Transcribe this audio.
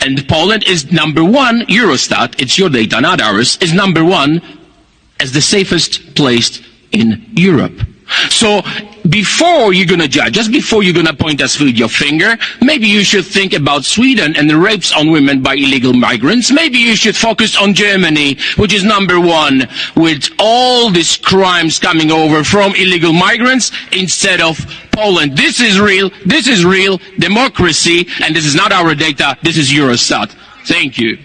And Poland is number one, Eurostat, it's your data, not ours, is number one as the safest place in Europe. So before you're gonna judge, just before you're gonna point us with your finger, maybe you should think about Sweden and the rapes on women by illegal migrants. Maybe you should focus on Germany, which is number one with all these crimes coming over from illegal migrants instead of Poland. This is real, this is real democracy, and this is not our data, this is Eurostat. Thank you.